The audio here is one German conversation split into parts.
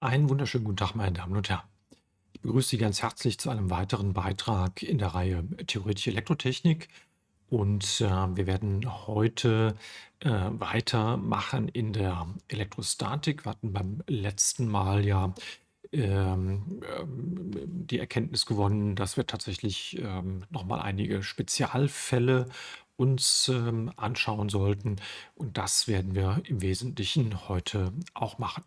Einen wunderschönen guten Tag, meine Damen und Herren. Ich begrüße Sie ganz herzlich zu einem weiteren Beitrag in der Reihe Theoretische Elektrotechnik. Und äh, wir werden heute äh, weitermachen in der Elektrostatik. Wir hatten beim letzten Mal ja ähm, ähm, die Erkenntnis gewonnen, dass wir tatsächlich ähm, nochmal einige Spezialfälle uns anschauen sollten. Und das werden wir im Wesentlichen heute auch machen.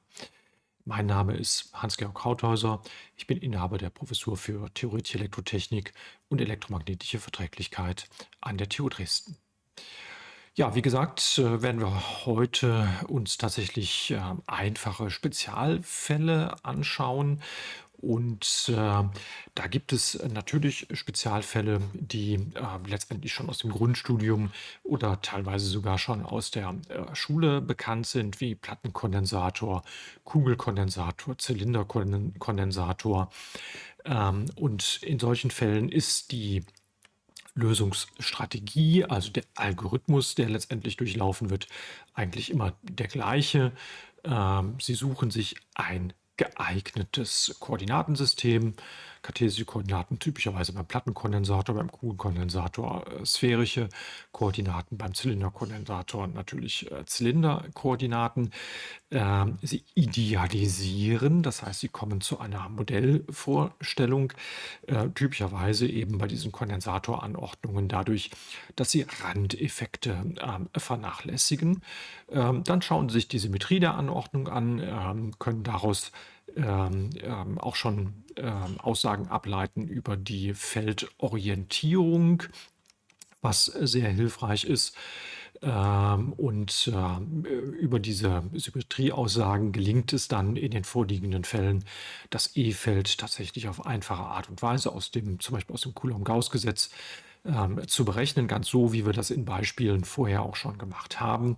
Mein Name ist Hans-Georg Krauthäuser. Ich bin Inhaber der Professur für Theoretische Elektrotechnik und elektromagnetische Verträglichkeit an der TU Dresden. Ja, wie gesagt, äh, werden wir heute uns tatsächlich äh, einfache Spezialfälle anschauen und äh, da gibt es natürlich Spezialfälle, die äh, letztendlich schon aus dem Grundstudium oder teilweise sogar schon aus der äh, Schule bekannt sind, wie Plattenkondensator, Kugelkondensator, Zylinderkondensator. Ähm, und in solchen Fällen ist die Lösungsstrategie, also der Algorithmus, der letztendlich durchlaufen wird, eigentlich immer der gleiche. Ähm, Sie suchen sich ein geeignetes Koordinatensystem. Kartesische Koordinaten typischerweise beim Plattenkondensator, beim Kugelkondensator äh, sphärische Koordinaten, beim Zylinderkondensator natürlich äh, Zylinderkoordinaten. Ähm, sie idealisieren, das heißt, sie kommen zu einer Modellvorstellung, äh, typischerweise eben bei diesen Kondensatoranordnungen dadurch, dass sie Randeffekte äh, vernachlässigen. Ähm, dann schauen sie sich die Symmetrie der Anordnung an, ähm, können daraus ähm, ähm, auch schon ähm, Aussagen ableiten über die Feldorientierung, was sehr hilfreich ist. Ähm, und äh, über diese Symmetrieaussagen gelingt es dann in den vorliegenden Fällen, das E-Feld tatsächlich auf einfache Art und Weise aus dem, zum Beispiel aus dem Coulomb-Gauss-Gesetz ähm, zu berechnen, ganz so, wie wir das in Beispielen vorher auch schon gemacht haben.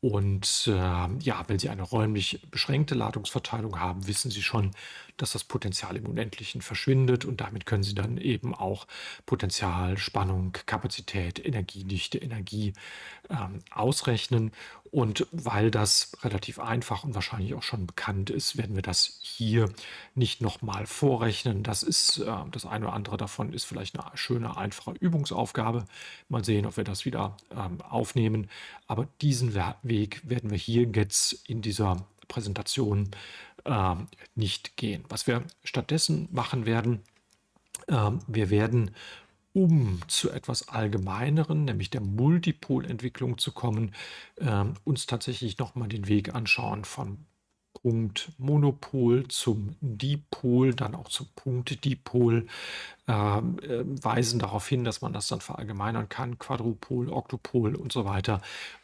Und äh, ja, wenn Sie eine räumlich beschränkte Ladungsverteilung haben, wissen Sie schon, dass das Potenzial im Unendlichen verschwindet und damit können Sie dann eben auch Potenzial, Spannung, Kapazität, Energiedichte, Energie ähm, ausrechnen. Und weil das relativ einfach und wahrscheinlich auch schon bekannt ist, werden wir das hier nicht nochmal vorrechnen. Das ist äh, das eine oder andere davon ist vielleicht eine schöne, einfache Übungsaufgabe. Mal sehen, ob wir das wieder ähm, aufnehmen. Aber diesen Weg werden wir hier jetzt in dieser Präsentation äh, nicht gehen. Was wir stattdessen machen werden, äh, wir werden um zu etwas Allgemeineren, nämlich der Multipolentwicklung zu kommen, äh, uns tatsächlich nochmal den Weg anschauen von Punkt Monopol zum Dipol, dann auch zum Punkt Dipol, ähm, äh, weisen darauf hin, dass man das dann verallgemeinern kann, Quadrupol, Oktopol und so weiter,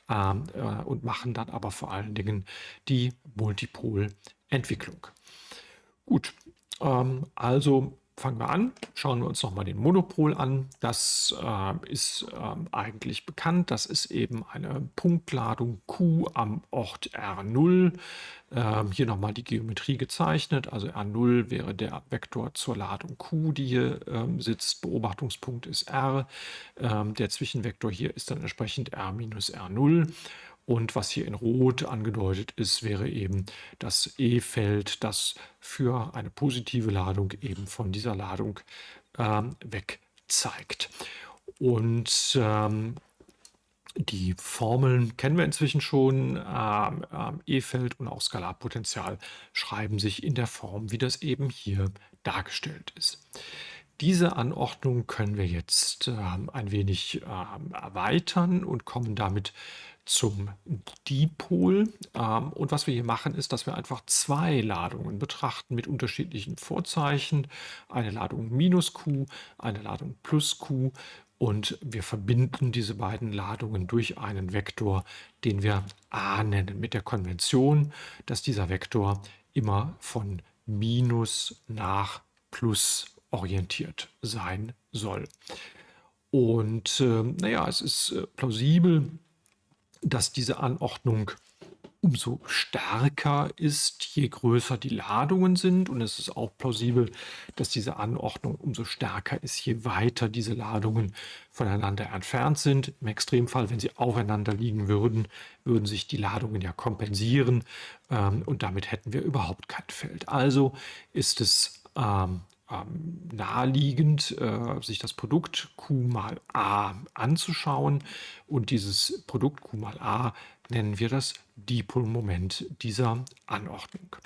ähm, äh, und machen dann aber vor allen Dingen die Multipolentwicklung. Gut, ähm, also fangen wir an, schauen wir uns nochmal den Monopol an. Das äh, ist äh, eigentlich bekannt. Das ist eben eine Punktladung Q am Ort R0. Ähm, hier nochmal die Geometrie gezeichnet. Also R0 wäre der Vektor zur Ladung Q, die hier ähm, sitzt. Beobachtungspunkt ist R. Ähm, der Zwischenvektor hier ist dann entsprechend R minus R0. Und was hier in Rot angedeutet ist, wäre eben das E-Feld, das für eine positive Ladung eben von dieser Ladung ähm, weg zeigt. Und ähm, die Formeln kennen wir inzwischen schon. Ähm, ähm, E-Feld und auch Skalarpotential schreiben sich in der Form, wie das eben hier dargestellt ist. Diese Anordnung können wir jetzt ähm, ein wenig ähm, erweitern und kommen damit zum Dipol. Ähm, und was wir hier machen, ist, dass wir einfach zwei Ladungen betrachten mit unterschiedlichen Vorzeichen. Eine Ladung minus Q, eine Ladung plus Q. Und wir verbinden diese beiden Ladungen durch einen Vektor, den wir A nennen, mit der Konvention, dass dieser Vektor immer von minus nach plus orientiert sein soll. Und äh, naja, es ist äh, plausibel, dass diese Anordnung umso stärker ist, je größer die Ladungen sind. Und es ist auch plausibel, dass diese Anordnung umso stärker ist, je weiter diese Ladungen voneinander entfernt sind. Im Extremfall, wenn sie aufeinander liegen würden, würden sich die Ladungen ja kompensieren ähm, und damit hätten wir überhaupt kein Feld. Also ist es ähm, ähm, naheliegend, äh, sich das Produkt Q mal A anzuschauen. Und dieses Produkt Q mal A nennen wir das Dipolmoment dieser Anordnung.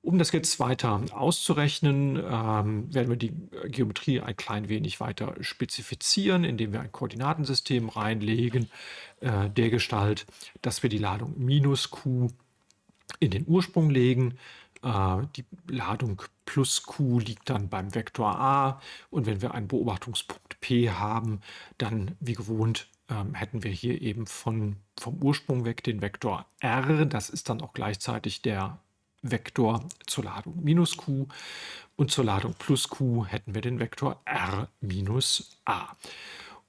Um das jetzt weiter auszurechnen, ähm, werden wir die Geometrie ein klein wenig weiter spezifizieren, indem wir ein Koordinatensystem reinlegen, äh, der Gestalt, dass wir die Ladung minus q in den Ursprung legen. Äh, die Ladung plus q liegt dann beim Vektor a und wenn wir einen Beobachtungspunkt p haben, dann wie gewohnt ähm, hätten wir hier eben von, vom Ursprung weg den Vektor r. Das ist dann auch gleichzeitig der Vektor zur Ladung minus q und zur Ladung plus q hätten wir den Vektor r minus a.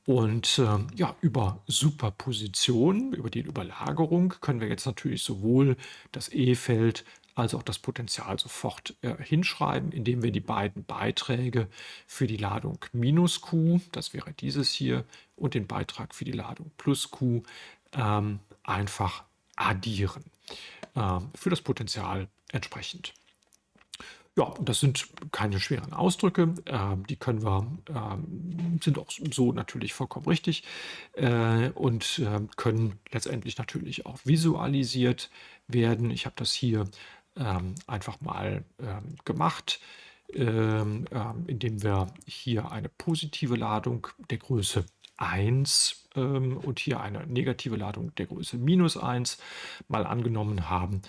Und äh, ja, über Superposition, über die Überlagerung können wir jetzt natürlich sowohl das E-Feld als auch das Potential sofort äh, hinschreiben, indem wir die beiden Beiträge für die Ladung minus Q, das wäre dieses hier, und den Beitrag für die Ladung plus Q ähm, einfach addieren. Äh, für das Potential entsprechend. Ja, das sind keine schweren Ausdrücke. Äh, die können wir, äh, sind auch so natürlich vollkommen richtig äh, und ähm, können letztendlich natürlich auch visualisiert werden. Ich habe das hier ähm, einfach mal ähm, gemacht, ähm, ähm, indem wir hier eine positive Ladung der Größe 1 ähm, und hier eine negative Ladung der Größe minus 1 mal angenommen haben.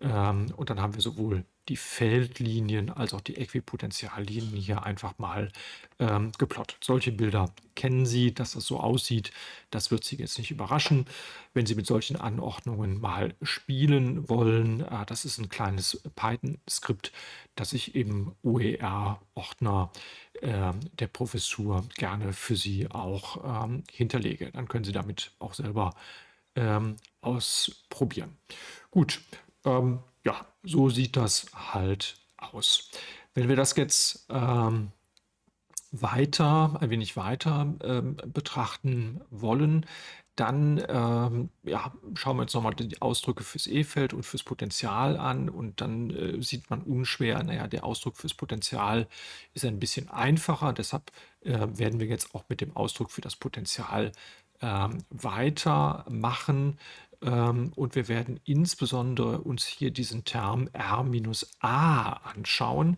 Ähm, und dann haben wir sowohl die Feldlinien als auch die Äquipotentiallinien hier einfach mal ähm, geplottet. Solche Bilder kennen Sie, dass das so aussieht. Das wird Sie jetzt nicht überraschen. Wenn Sie mit solchen Anordnungen mal spielen wollen, äh, das ist ein kleines Python-Skript, das ich im OER-Ordner äh, der Professur gerne für Sie auch ähm, hinterlege. Dann können Sie damit auch selber ähm, ausprobieren. Gut, ähm, ja, so sieht das halt aus. Wenn wir das jetzt ähm, weiter, ein wenig weiter ähm, betrachten wollen, dann ähm, ja, schauen wir uns nochmal die Ausdrücke fürs E-Feld und fürs Potential an und dann äh, sieht man unschwer, naja, der Ausdruck fürs Potential ist ein bisschen einfacher, deshalb äh, werden wir jetzt auch mit dem Ausdruck für das Potential ähm, weitermachen. Ähm, und wir werden insbesondere uns hier diesen Term R-A anschauen,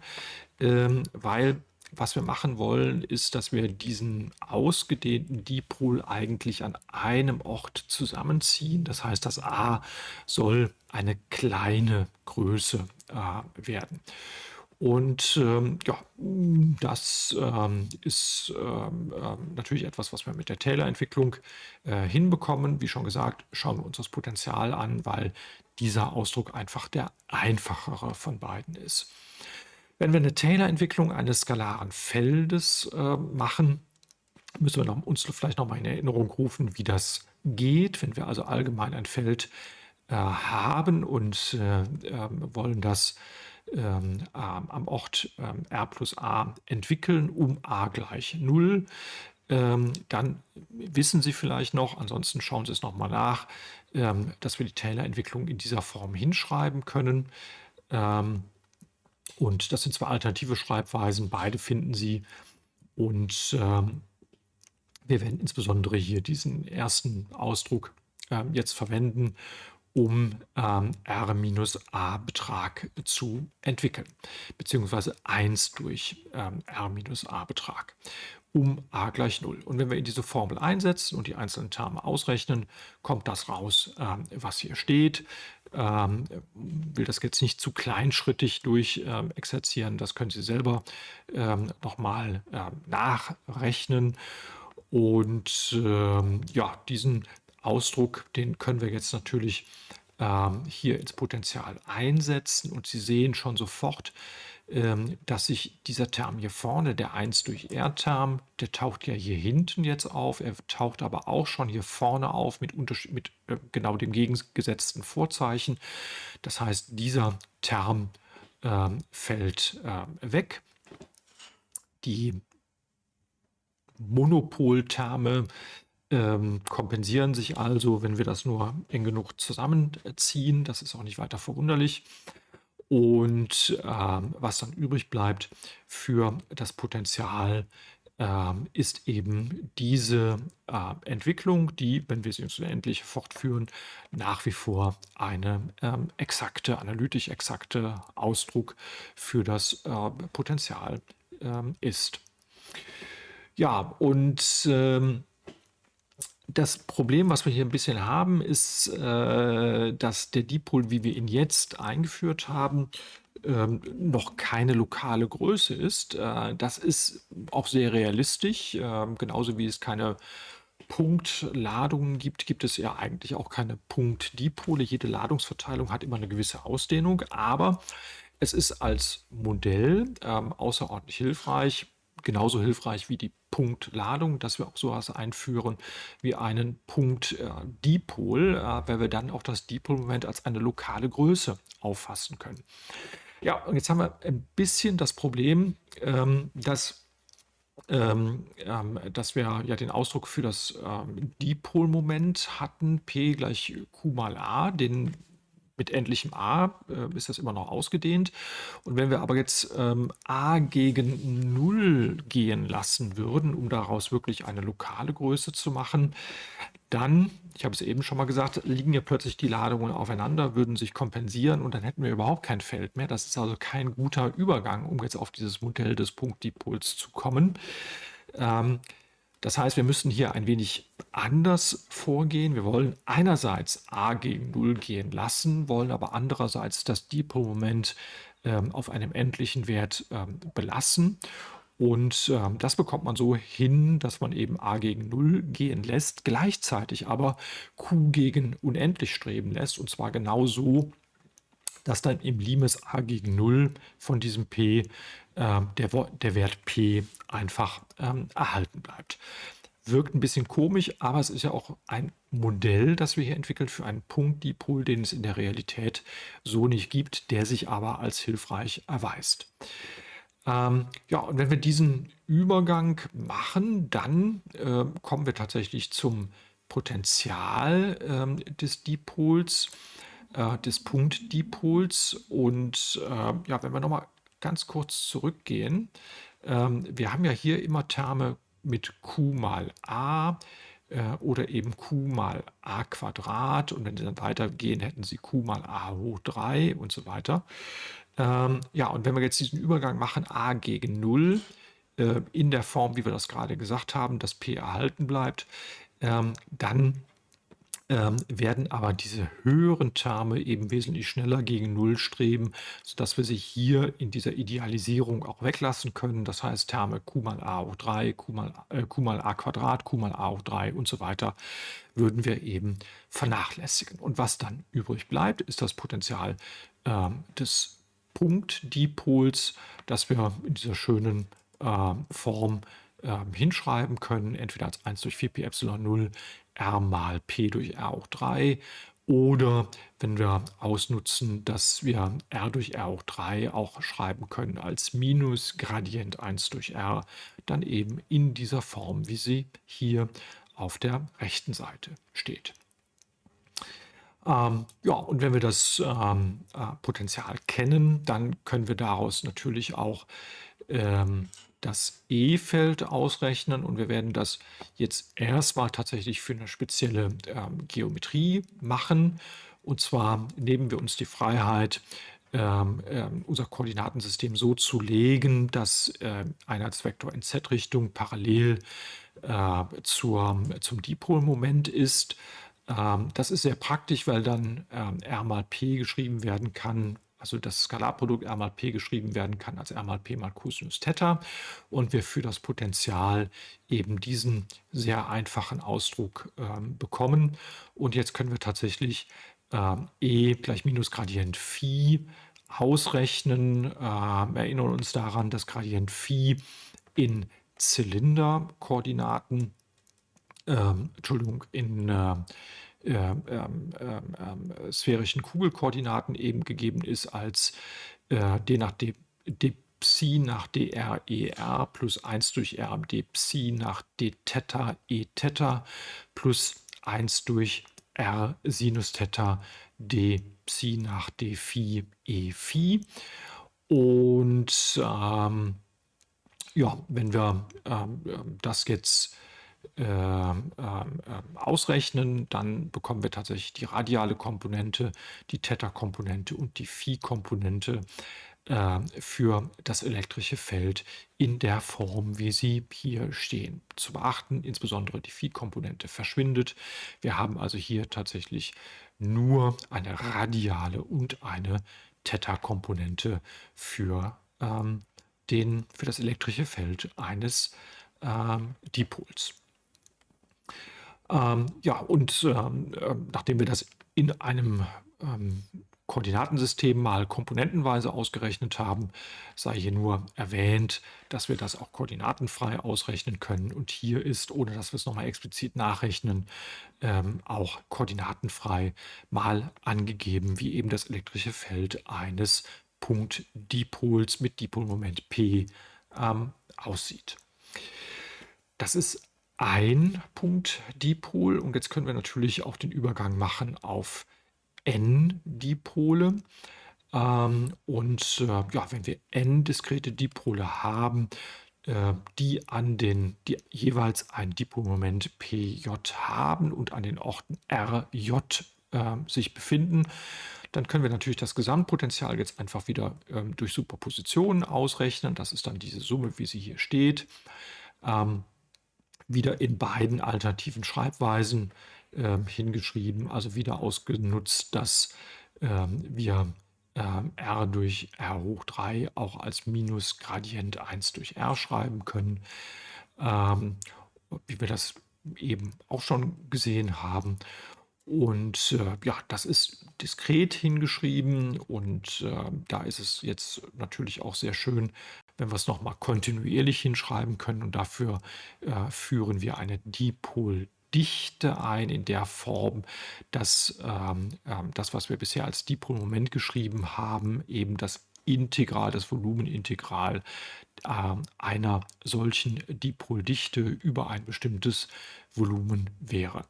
ähm, weil was wir machen wollen, ist, dass wir diesen ausgedehnten Dipol eigentlich an einem Ort zusammenziehen. Das heißt, das A soll eine kleine Größe äh, werden. Und ähm, ja, das ähm, ist ähm, ähm, natürlich etwas, was wir mit der Taylor-Entwicklung äh, hinbekommen. Wie schon gesagt, schauen wir uns das Potenzial an, weil dieser Ausdruck einfach der einfachere von beiden ist. Wenn wir eine Taylor-Entwicklung eines skalaren Feldes äh, machen, müssen wir noch, uns vielleicht noch mal in Erinnerung rufen, wie das geht. Wenn wir also allgemein ein Feld äh, haben und äh, ähm, wollen das ähm, am Ort ähm, r plus a entwickeln um a gleich 0. Ähm, dann wissen Sie vielleicht noch, ansonsten schauen Sie es nochmal nach, ähm, dass wir die Taylor-Entwicklung in dieser Form hinschreiben können. Ähm, und das sind zwei alternative Schreibweisen, beide finden Sie. Und ähm, wir werden insbesondere hier diesen ersten Ausdruck jetzt verwenden, um ähm, R-A-Betrag zu entwickeln, beziehungsweise 1 durch ähm, R-A-Betrag um a gleich 0. Und wenn wir in diese Formel einsetzen und die einzelnen Terme ausrechnen, kommt das raus, ähm, was hier steht. Ähm, will das jetzt nicht zu kleinschrittig durch ähm, exerzieren, das können Sie selber ähm, nochmal ähm, nachrechnen. Und ähm, ja, diesen Ausdruck, den können wir jetzt natürlich ähm, hier ins Potential einsetzen und Sie sehen schon sofort, ähm, dass sich dieser Term hier vorne, der 1 durch R-Term, der taucht ja hier hinten jetzt auf. Er taucht aber auch schon hier vorne auf mit, mit äh, genau dem gegengesetzten Vorzeichen. Das heißt, dieser Term äh, fällt äh, weg. Die Monopolterme ähm, kompensieren sich also, wenn wir das nur eng genug zusammenziehen. Das ist auch nicht weiter verwunderlich. Und ähm, was dann übrig bleibt für das Potenzial, ähm, ist eben diese äh, Entwicklung, die, wenn wir sie uns unendlich fortführen, nach wie vor eine ähm, exakte, analytisch exakte Ausdruck für das äh, Potenzial ähm, ist. Ja, und ähm, das Problem, was wir hier ein bisschen haben, ist, äh, dass der Dipol, wie wir ihn jetzt eingeführt haben, ähm, noch keine lokale Größe ist. Äh, das ist auch sehr realistisch. Äh, genauso wie es keine Punktladungen gibt, gibt es ja eigentlich auch keine Punktdipole. Jede Ladungsverteilung hat immer eine gewisse Ausdehnung, aber es ist als Modell ähm, außerordentlich hilfreich, genauso hilfreich wie die Punktladung, dass wir auch sowas einführen wie einen Punktdipol, äh, weil wir dann auch das Dipolmoment als eine lokale Größe auffassen können. Ja, und jetzt haben wir ein bisschen das Problem, ähm, dass, ähm, ähm, dass wir ja den Ausdruck für das ähm, Dipolmoment hatten, P gleich Q mal A, den mit endlichem a äh, ist das immer noch ausgedehnt. Und wenn wir aber jetzt ähm, a gegen 0 gehen lassen würden, um daraus wirklich eine lokale Größe zu machen, dann, ich habe es eben schon mal gesagt, liegen ja plötzlich die Ladungen aufeinander, würden sich kompensieren und dann hätten wir überhaupt kein Feld mehr. Das ist also kein guter Übergang, um jetzt auf dieses Modell des Punktdipols zu kommen. Ähm, das heißt, wir müssen hier ein wenig anders vorgehen. Wir wollen einerseits a gegen 0 gehen lassen, wollen aber andererseits das Dipolmoment ähm, auf einem endlichen Wert ähm, belassen. Und ähm, das bekommt man so hin, dass man eben a gegen 0 gehen lässt, gleichzeitig aber q gegen unendlich streben lässt. Und zwar genau so, dass dann im Limes a gegen 0 von diesem p äh, der, der Wert p einfach ähm, erhalten bleibt. Wirkt ein bisschen komisch, aber es ist ja auch ein Modell, das wir hier entwickeln für einen Punktdipol, den es in der Realität so nicht gibt, der sich aber als hilfreich erweist. Ähm, ja, und wenn wir diesen Übergang machen, dann äh, kommen wir tatsächlich zum Potential äh, des Dipols äh, des Punktdipols. Und äh, ja, wenn wir nochmal ganz kurz zurückgehen, ähm, wir haben ja hier immer Terme mit q mal a äh, oder eben q mal a Quadrat. Und wenn Sie dann weitergehen, hätten Sie q mal a hoch 3 und so weiter. Ähm, ja, und wenn wir jetzt diesen Übergang machen, a gegen 0, äh, in der Form, wie wir das gerade gesagt haben, dass p erhalten bleibt, ähm, dann ähm, werden aber diese höheren Terme eben wesentlich schneller gegen Null streben, sodass wir sie hier in dieser Idealisierung auch weglassen können. Das heißt, Terme q mal a hoch 3, q mal, äh, q mal a Quadrat, q mal a hoch 3 und so weiter würden wir eben vernachlässigen. Und was dann übrig bleibt, ist das Potenzial äh, des Punktdipols, das wir in dieser schönen äh, Form ähm, hinschreiben können, entweder als 1 durch 4 pi Epsilon 0 r mal p durch r hoch 3 oder wenn wir ausnutzen, dass wir r durch r hoch 3 auch schreiben können als Minus Gradient 1 durch r, dann eben in dieser Form, wie sie hier auf der rechten Seite steht. Ähm, ja, und wenn wir das ähm, äh, Potenzial kennen, dann können wir daraus natürlich auch ähm, das E-Feld ausrechnen und wir werden das jetzt erstmal tatsächlich für eine spezielle ähm, Geometrie machen. Und zwar nehmen wir uns die Freiheit, ähm, äh, unser Koordinatensystem so zu legen, dass äh, Einheitsvektor in Z-Richtung parallel äh, zur, zum Dipolmoment ist. Ähm, das ist sehr praktisch, weil dann ähm, R mal P geschrieben werden kann also das Skalarprodukt R mal P geschrieben werden kann als R mal P mal Cosinus Theta und wir für das Potential eben diesen sehr einfachen Ausdruck ähm, bekommen. Und jetzt können wir tatsächlich äh, E gleich minus Gradient Phi ausrechnen. Äh, erinnern uns daran, dass Gradient Phi in Zylinderkoordinaten, äh, Entschuldigung, in äh, ähm, ähm, ähm, sphärischen Kugelkoordinaten eben gegeben ist als äh, d nach d, d Psi nach dr er plus 1 durch r d Psi nach d Theta e Theta plus 1 durch r Sinus Theta d Psi nach d Phi e Phi. Und ähm, ja, wenn wir ähm, das jetzt ähm, ähm, ähm, ausrechnen, dann bekommen wir tatsächlich die radiale Komponente, die Theta-Komponente und die Phi-Komponente für das elektrische Feld in der Form, wie sie hier stehen. Zu beachten, insbesondere die Phi-Komponente verschwindet. Wir haben also hier tatsächlich nur eine radiale und eine Theta-Komponente für, ähm, für das elektrische Feld eines ähm, Dipols. Ähm, ja, und ähm, äh, nachdem wir das in einem ähm, Koordinatensystem mal komponentenweise ausgerechnet haben, sei hier nur erwähnt, dass wir das auch koordinatenfrei ausrechnen können. Und hier ist, ohne dass wir es nochmal explizit nachrechnen, ähm, auch koordinatenfrei mal angegeben, wie eben das elektrische Feld eines Punktdipols mit Dipolmoment P ähm, aussieht. Das ist ein Punkt-Dipol. Und jetzt können wir natürlich auch den Übergang machen auf N-Dipole. Ähm, und äh, ja, wenn wir N diskrete Dipole haben, äh, die an den, die jeweils ein Dipolmoment PJ haben und an den Orten RJ äh, sich befinden, dann können wir natürlich das Gesamtpotenzial jetzt einfach wieder ähm, durch Superposition ausrechnen. Das ist dann diese Summe, wie sie hier steht. Ähm, wieder in beiden alternativen Schreibweisen äh, hingeschrieben, also wieder ausgenutzt, dass ähm, wir ähm, r durch r hoch 3 auch als Minus Gradient 1 durch r schreiben können, ähm, wie wir das eben auch schon gesehen haben. Und äh, ja, das ist diskret hingeschrieben und äh, da ist es jetzt natürlich auch sehr schön, wenn wir es nochmal kontinuierlich hinschreiben können. Und dafür äh, führen wir eine Dipoldichte ein in der Form, dass ähm, äh, das, was wir bisher als Dipolmoment geschrieben haben, eben das Integral, das Volumenintegral äh, einer solchen Dipoldichte über ein bestimmtes Volumen wäre.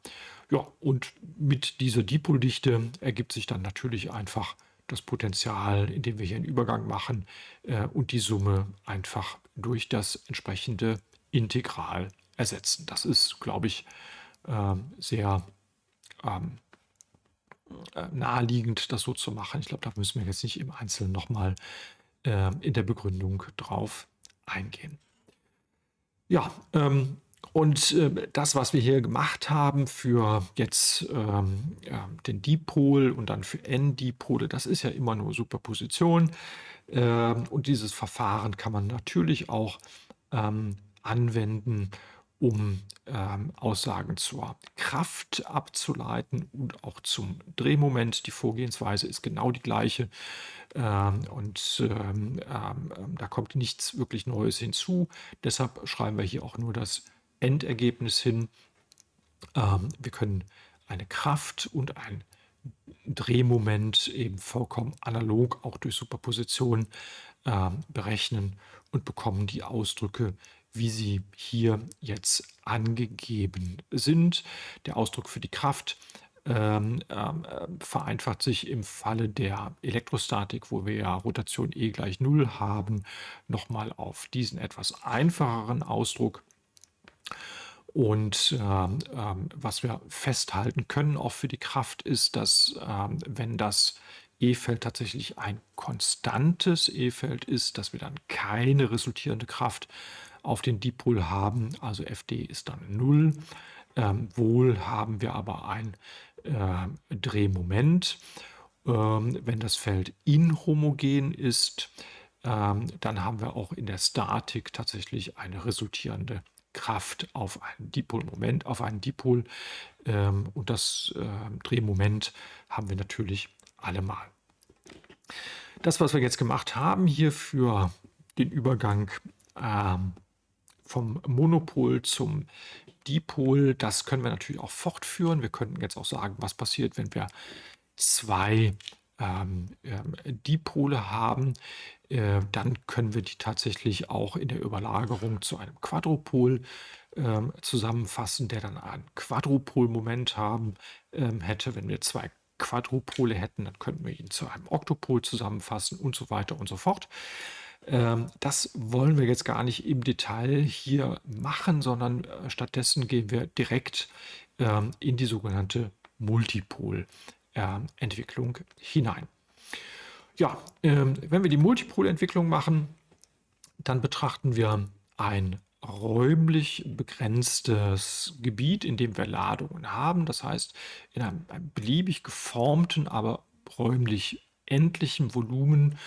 Ja, und mit dieser Dipoldichte ergibt sich dann natürlich einfach das Potenzial, indem wir hier einen Übergang machen äh, und die Summe einfach durch das entsprechende Integral ersetzen. Das ist, glaube ich, äh, sehr ähm, äh, naheliegend, das so zu machen. Ich glaube, da müssen wir jetzt nicht im Einzelnen nochmal äh, in der Begründung drauf eingehen. Ja, ähm, und äh, das, was wir hier gemacht haben für jetzt ähm, ja, den Dipol und dann für N-Dipole, das ist ja immer nur Superposition. Ähm, und dieses Verfahren kann man natürlich auch ähm, anwenden, um ähm, Aussagen zur Kraft abzuleiten und auch zum Drehmoment. Die Vorgehensweise ist genau die gleiche. Ähm, und ähm, da kommt nichts wirklich Neues hinzu. Deshalb schreiben wir hier auch nur das Endergebnis hin. Ähm, wir können eine Kraft und ein Drehmoment eben vollkommen analog auch durch Superposition äh, berechnen und bekommen die Ausdrücke, wie sie hier jetzt angegeben sind. Der Ausdruck für die Kraft ähm, ähm, vereinfacht sich im Falle der Elektrostatik, wo wir ja Rotation E gleich 0 haben, nochmal auf diesen etwas einfacheren Ausdruck. Und ähm, ähm, was wir festhalten können, auch für die Kraft, ist, dass ähm, wenn das E-Feld tatsächlich ein konstantes E-Feld ist, dass wir dann keine resultierende Kraft auf den Dipol haben. Also Fd ist dann 0. Ähm, wohl haben wir aber ein äh, Drehmoment. Ähm, wenn das Feld inhomogen ist, ähm, dann haben wir auch in der Statik tatsächlich eine resultierende Kraft auf einen Dipolmoment, auf einen Dipol. Ähm, und das äh, Drehmoment haben wir natürlich allemal. Das, was wir jetzt gemacht haben hier für den Übergang ähm, vom Monopol zum Dipol, das können wir natürlich auch fortführen. Wir könnten jetzt auch sagen, was passiert, wenn wir zwei ähm, ähm, Dipole haben, äh, dann können wir die tatsächlich auch in der Überlagerung zu einem Quadrupol ähm, zusammenfassen, der dann ein Quadrupolmoment haben ähm, hätte. Wenn wir zwei Quadrupole hätten, dann könnten wir ihn zu einem Oktopol zusammenfassen und so weiter und so fort. Ähm, das wollen wir jetzt gar nicht im Detail hier machen, sondern äh, stattdessen gehen wir direkt ähm, in die sogenannte Multipol. Entwicklung hinein. Ja, ähm, wenn wir die Multipolentwicklung machen, dann betrachten wir ein räumlich begrenztes Gebiet, in dem wir Ladungen haben. Das heißt, in einem, beliebig geformten, aber räumlich endlichen Volumen,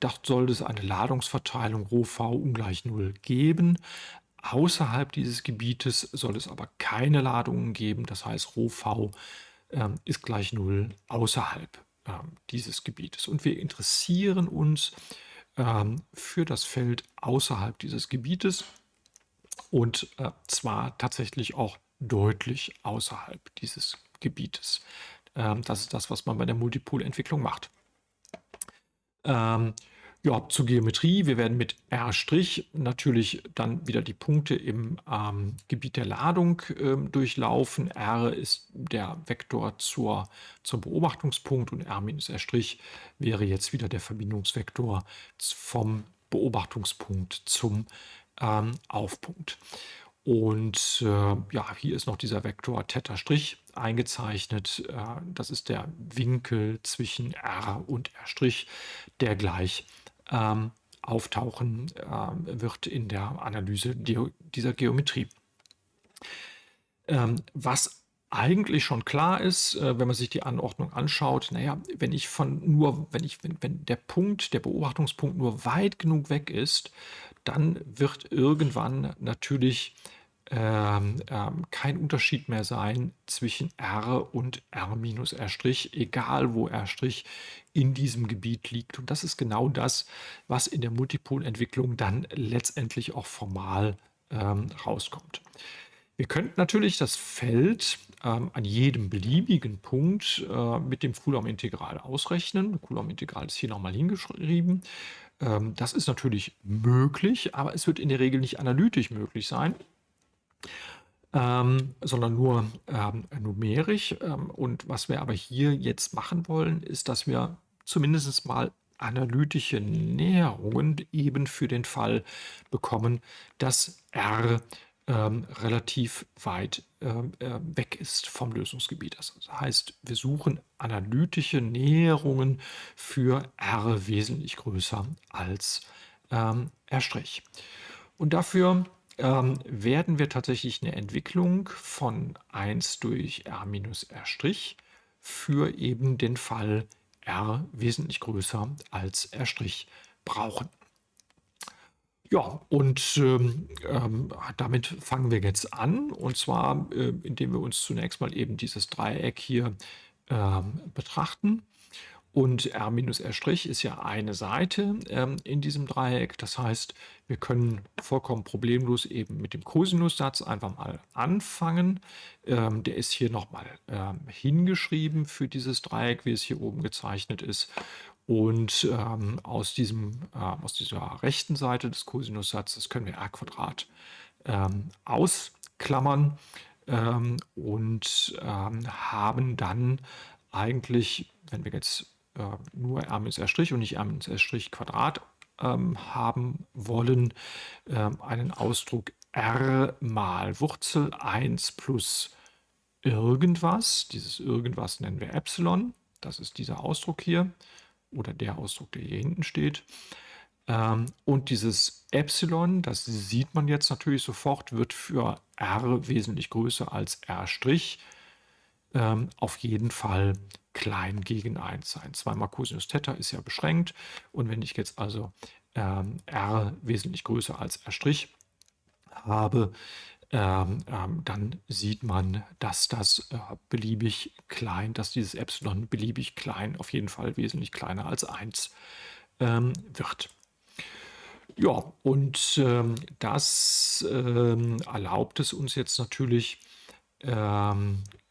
dort soll es eine Ladungsverteilung ρV ungleich 0 geben. Außerhalb dieses Gebietes soll es aber keine Ladungen geben. Das heißt, ρV ähm, ist gleich 0 außerhalb ähm, dieses Gebietes. Und wir interessieren uns ähm, für das Feld außerhalb dieses Gebietes und äh, zwar tatsächlich auch deutlich außerhalb dieses Gebietes. Ähm, das ist das, was man bei der Multipolentwicklung macht. Ja, zur Geometrie. Wir werden mit R' natürlich dann wieder die Punkte im ähm, Gebiet der Ladung ähm, durchlaufen. R ist der Vektor zur, zum Beobachtungspunkt und R minus R' wäre jetzt wieder der Verbindungsvektor vom Beobachtungspunkt zum ähm, Aufpunkt. Und äh, ja, hier ist noch dieser Vektor Theta' eingezeichnet. Äh, das ist der Winkel zwischen R und R', der gleich ähm, auftauchen äh, wird in der Analyse dieser Geometrie. Ähm, was eigentlich schon klar ist, äh, wenn man sich die Anordnung anschaut, naja, wenn ich von nur, wenn ich, wenn, wenn der Punkt, der Beobachtungspunkt nur weit genug weg ist, dann wird irgendwann natürlich ähm, ähm, kein Unterschied mehr sein zwischen R und R minus R', egal wo R' in diesem Gebiet liegt. Und das ist genau das, was in der Multipolentwicklung dann letztendlich auch formal ähm, rauskommt. Wir könnten natürlich das Feld ähm, an jedem beliebigen Punkt äh, mit dem Coulomb-Integral ausrechnen. Coulomb-Integral ist hier nochmal hingeschrieben. Ähm, das ist natürlich möglich, aber es wird in der Regel nicht analytisch möglich sein ähm, sondern nur ähm, numerisch. Ähm, und was wir aber hier jetzt machen wollen, ist, dass wir zumindest mal analytische Näherungen eben für den Fall bekommen, dass R ähm, relativ weit ähm, äh, weg ist vom Lösungsgebiet. Das heißt, wir suchen analytische Näherungen für R wesentlich größer als ähm, R'. Und dafür ähm, werden wir tatsächlich eine Entwicklung von 1 durch r minus r' für eben den Fall r wesentlich größer als r' brauchen. Ja, und ähm, ähm, damit fangen wir jetzt an. Und zwar, äh, indem wir uns zunächst mal eben dieses Dreieck hier ähm, betrachten. Und R minus R' ist ja eine Seite ähm, in diesem Dreieck. Das heißt, wir können vollkommen problemlos eben mit dem Cosinussatz einfach mal anfangen. Ähm, der ist hier nochmal ähm, hingeschrieben für dieses Dreieck, wie es hier oben gezeichnet ist. Und ähm, aus, diesem, äh, aus dieser rechten Seite des Cosinussatzes können wir r ähm, ausklammern ähm, und haben dann eigentlich, wenn wir jetzt äh, nur r minus r' und nicht r minus r' Quadrat ähm, haben wollen, ähm, einen Ausdruck r mal Wurzel 1 plus irgendwas. Dieses irgendwas nennen wir Epsilon. Das ist dieser Ausdruck hier oder der Ausdruck, der hier hinten steht. Ähm, und dieses Epsilon, das sieht man jetzt natürlich sofort, wird für r wesentlich größer als r' ähm, auf jeden Fall klein gegen 1 sein. Zweimal Cosinus Theta ist ja beschränkt und wenn ich jetzt also ähm, r wesentlich größer als r' habe, ähm, ähm, dann sieht man, dass das äh, beliebig klein, dass dieses Epsilon beliebig klein, auf jeden Fall wesentlich kleiner als 1 ähm, wird. Ja, und ähm, das ähm, erlaubt es uns jetzt natürlich,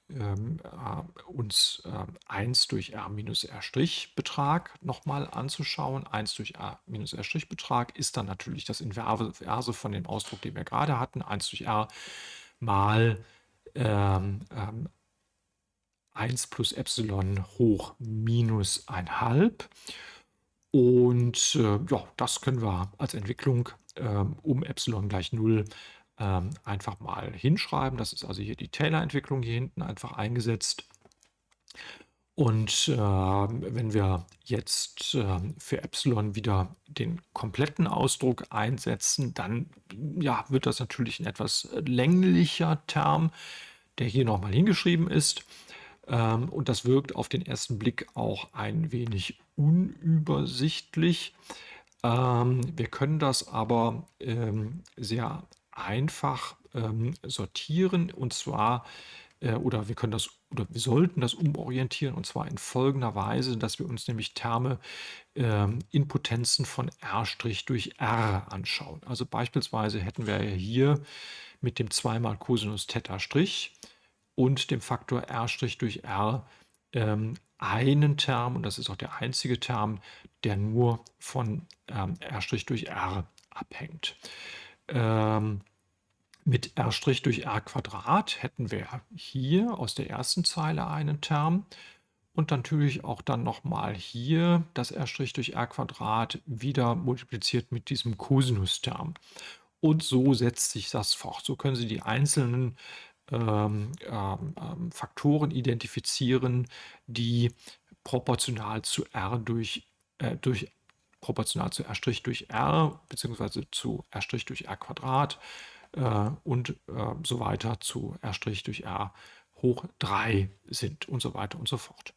ähm, ähm, äh, uns äh, 1 durch r minus r' Betrag nochmal anzuschauen. 1 durch r minus r' Betrag ist dann natürlich das Inverse von dem Ausdruck, den wir gerade hatten. 1 durch r mal ähm, ähm, 1 plus Epsilon hoch minus 1,5. Und äh, ja, das können wir als Entwicklung ähm, um Epsilon gleich 0 ähm, einfach mal hinschreiben. Das ist also hier die Taylor-Entwicklung hier hinten einfach eingesetzt. Und äh, wenn wir jetzt äh, für Epsilon wieder den kompletten Ausdruck einsetzen, dann ja, wird das natürlich ein etwas länglicher Term, der hier nochmal hingeschrieben ist. Ähm, und das wirkt auf den ersten Blick auch ein wenig unübersichtlich. Ähm, wir können das aber ähm, sehr einfach ähm, sortieren und zwar äh, oder wir können das oder wir sollten das umorientieren und zwar in folgender Weise, dass wir uns nämlich Terme ähm, in Potenzen von R' durch R anschauen. Also beispielsweise hätten wir ja hier mit dem 2 mal Cosinus Theta und dem Faktor R' durch R ähm, einen Term, und das ist auch der einzige Term, der nur von ähm, R' durch R abhängt. Ähm, mit r' durch r Quadrat hätten wir hier aus der ersten Zeile einen Term und natürlich auch dann nochmal hier das r' durch r Quadrat wieder multipliziert mit diesem Cosinus-Term. Und so setzt sich das fort. So können Sie die einzelnen ähm, ähm, ähm Faktoren identifizieren, die proportional zu r durch, äh, durch proportional zu r' durch r beziehungsweise zu r' durch r Quadrat äh, und äh, so weiter zu r' durch r hoch 3 sind und so weiter und so fort.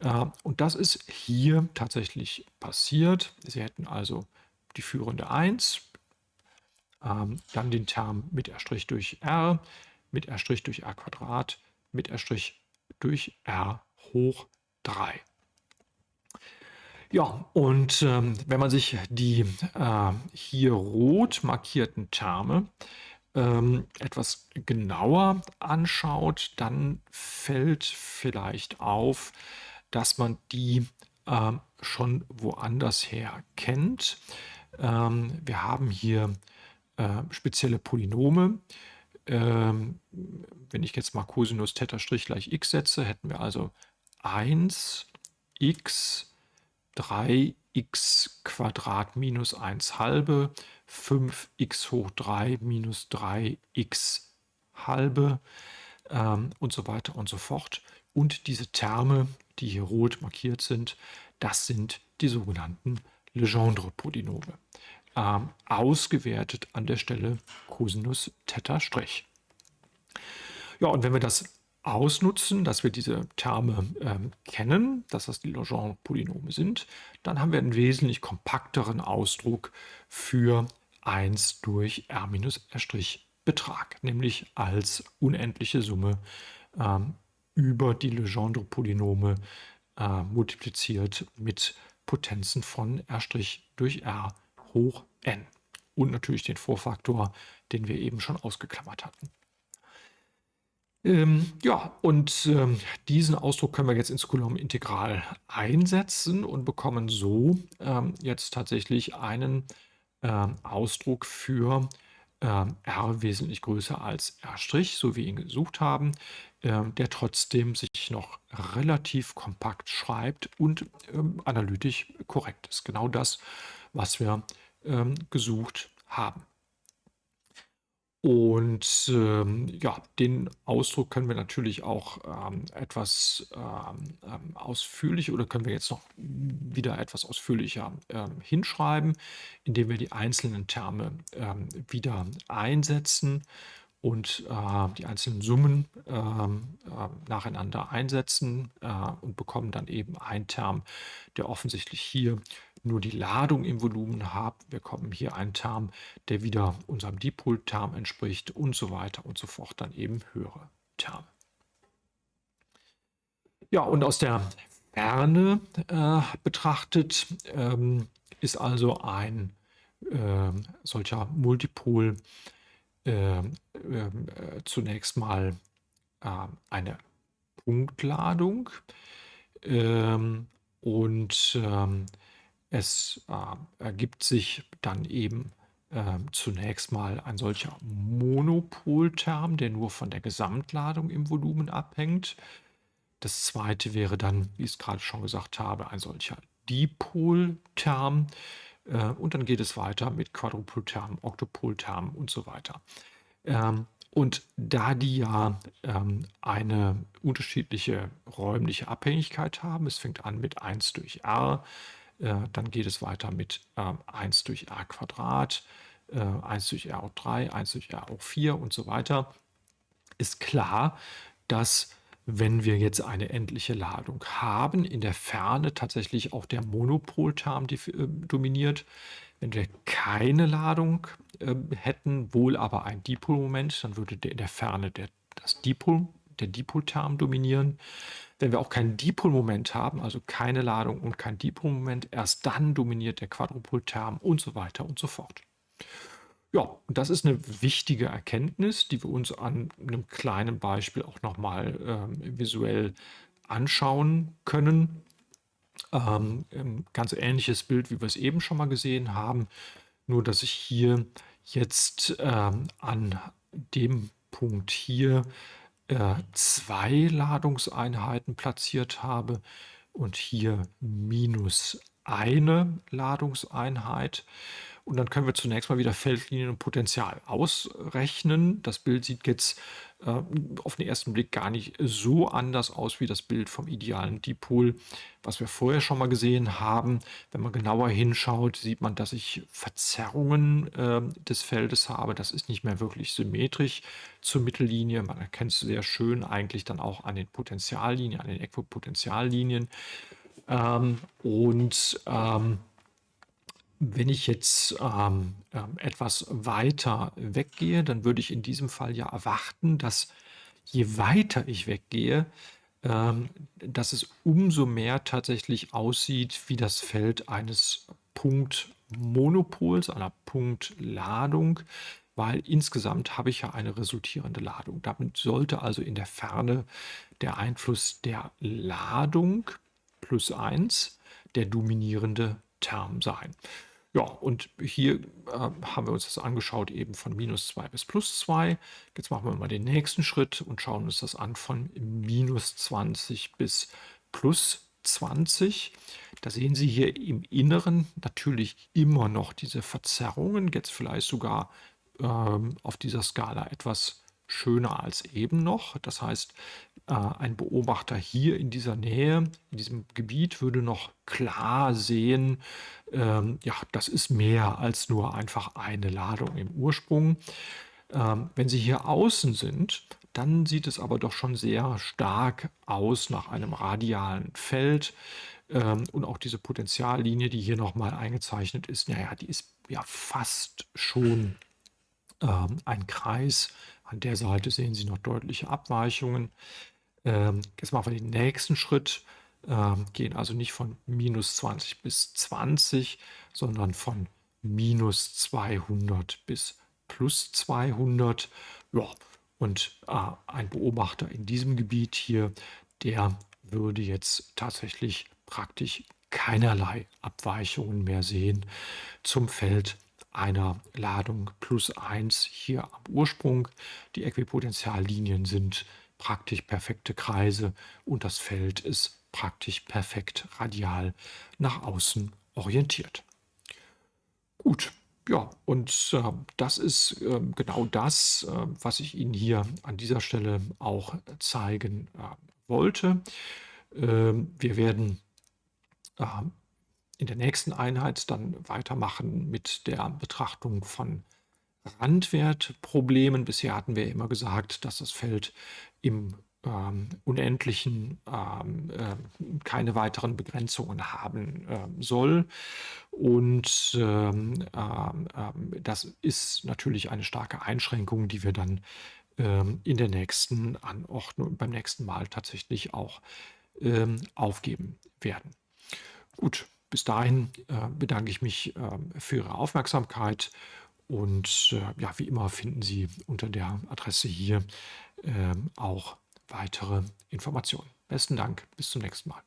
Äh, und das ist hier tatsächlich passiert. Sie hätten also die führende 1, ähm, dann den Term mit r' durch r, mit r' durch r Quadrat, mit r' durch r hoch 3. Ja, und ähm, wenn man sich die äh, hier rot markierten Terme ähm, etwas genauer anschaut, dann fällt vielleicht auf, dass man die äh, schon woanders her kennt. Ähm, wir haben hier äh, spezielle Polynome. Ähm, wenn ich jetzt mal Cosinus Theta Strich gleich x setze, hätten wir also 1 x 3x Quadrat minus 1 halbe, 5x hoch 3 minus 3x halbe ähm, und so weiter und so fort. Und diese Terme, die hier rot markiert sind, das sind die sogenannten Legendre-Polynome. Ähm, ausgewertet an der Stelle Cosinus Theta Strich. Ja, und wenn wir das ausnutzen, dass wir diese Terme ähm, kennen, dass das die Legendre-Polynome sind, dann haben wir einen wesentlich kompakteren Ausdruck für 1 durch r minus r' Betrag, nämlich als unendliche Summe ähm, über die Legendre-Polynome äh, multipliziert mit Potenzen von r' durch r hoch n und natürlich den Vorfaktor, den wir eben schon ausgeklammert hatten. Ähm, ja, und ähm, diesen Ausdruck können wir jetzt ins Coulomb-Integral einsetzen und bekommen so ähm, jetzt tatsächlich einen ähm, Ausdruck für ähm, r wesentlich größer als r', so wie wir ihn gesucht haben, ähm, der trotzdem sich noch relativ kompakt schreibt und analytisch korrekt ist. Genau das, was wir gesucht haben. Und ähm, ja, den Ausdruck können wir natürlich auch ähm, etwas ähm, ähm ausführlich oder können wir jetzt noch wieder etwas ausführlicher ähm, hinschreiben, indem wir die einzelnen Terme ähm, wieder einsetzen und äh, die einzelnen Summen äh, äh, nacheinander einsetzen äh, und bekommen dann eben einen Term, der offensichtlich hier nur die Ladung im Volumen habe, bekommen hier einen Term, der wieder unserem Dipolterm entspricht und so weiter und so fort, dann eben höhere Terme. Ja, und aus der Ferne äh, betrachtet ähm, ist also ein äh, solcher Multipol äh, zunächst mal ähm, eine Punktladung ähm, und ähm, es äh, ergibt sich dann eben äh, zunächst mal ein solcher Monopolterm, der nur von der Gesamtladung im Volumen abhängt. Das zweite wäre dann, wie ich es gerade schon gesagt habe, ein solcher Dipolterm. Äh, und dann geht es weiter mit Quadrupolterm, Oktopolterm und so weiter. Ähm, und da die ja ähm, eine unterschiedliche räumliche Abhängigkeit haben, es fängt an mit 1 durch r, dann geht es weiter mit äh, 1 durch r Quadrat, äh, 1 durch r hoch 3, 1 durch r hoch 4 und so weiter, ist klar, dass wenn wir jetzt eine endliche Ladung haben, in der Ferne tatsächlich auch der Monopolterm äh, dominiert. Wenn wir keine Ladung äh, hätten, wohl aber ein Dipolmoment, dann würde in der Ferne der, das Dipol, der Dipolterm dominieren. Wenn wir auch kein Dipolmoment haben, also keine Ladung und kein Dipolmoment, erst dann dominiert der Quadrupolterm und so weiter und so fort. Ja, und das ist eine wichtige Erkenntnis, die wir uns an einem kleinen Beispiel auch nochmal ähm, visuell anschauen können. Ähm, ein ganz ähnliches Bild, wie wir es eben schon mal gesehen haben, nur dass ich hier jetzt ähm, an dem Punkt hier äh, zwei Ladungseinheiten platziert habe und hier minus eine Ladungseinheit. Und dann können wir zunächst mal wieder Feldlinien und Potential ausrechnen. Das Bild sieht jetzt äh, auf den ersten Blick gar nicht so anders aus wie das Bild vom idealen Dipol, was wir vorher schon mal gesehen haben. Wenn man genauer hinschaut, sieht man, dass ich Verzerrungen äh, des Feldes habe. Das ist nicht mehr wirklich symmetrisch zur Mittellinie. Man erkennt es sehr schön eigentlich dann auch an den Potentiallinien, an den Äquipotentiallinien. Ähm, und ähm, wenn ich jetzt ähm, ähm, etwas weiter weggehe, dann würde ich in diesem Fall ja erwarten, dass je weiter ich weggehe, ähm, dass es umso mehr tatsächlich aussieht wie das Feld eines Punktmonopols, einer Punktladung, weil insgesamt habe ich ja eine resultierende Ladung. Damit sollte also in der Ferne der Einfluss der Ladung plus 1 der dominierende Term sein. Ja, und hier äh, haben wir uns das angeschaut eben von minus 2 bis plus 2. Jetzt machen wir mal den nächsten Schritt und schauen uns das an von minus 20 bis plus 20. Da sehen Sie hier im Inneren natürlich immer noch diese Verzerrungen, jetzt vielleicht sogar ähm, auf dieser Skala etwas schöner als eben noch. Das heißt, ein Beobachter hier in dieser Nähe, in diesem Gebiet, würde noch klar sehen, ähm, ja, das ist mehr als nur einfach eine Ladung im Ursprung. Ähm, wenn Sie hier außen sind, dann sieht es aber doch schon sehr stark aus nach einem radialen Feld. Ähm, und auch diese Potentiallinie, die hier nochmal eingezeichnet ist, naja, die ist ja fast schon ähm, ein Kreis. An der Seite sehen Sie noch deutliche Abweichungen. Ähm, jetzt machen wir den nächsten Schritt, ähm, gehen also nicht von minus 20 bis 20, sondern von minus 200 bis plus 200. Ja, und äh, ein Beobachter in diesem Gebiet hier, der würde jetzt tatsächlich praktisch keinerlei Abweichungen mehr sehen zum Feld einer Ladung plus 1 hier am Ursprung. Die Äquipotentiallinien sind praktisch perfekte Kreise und das Feld ist praktisch perfekt radial nach außen orientiert. Gut, ja, und äh, das ist äh, genau das, äh, was ich Ihnen hier an dieser Stelle auch zeigen äh, wollte. Ähm, wir werden ähm, in der nächsten Einheit dann weitermachen mit der Betrachtung von Randwertproblemen. Bisher hatten wir immer gesagt, dass das Feld im ähm, unendlichen, ähm, äh, keine weiteren Begrenzungen haben äh, soll. Und ähm, ähm, das ist natürlich eine starke Einschränkung, die wir dann ähm, in der nächsten Anordnung, beim nächsten Mal tatsächlich auch ähm, aufgeben werden. Gut, bis dahin äh, bedanke ich mich äh, für Ihre Aufmerksamkeit und äh, ja, wie immer finden Sie unter der Adresse hier auch weitere Informationen. Besten Dank, bis zum nächsten Mal.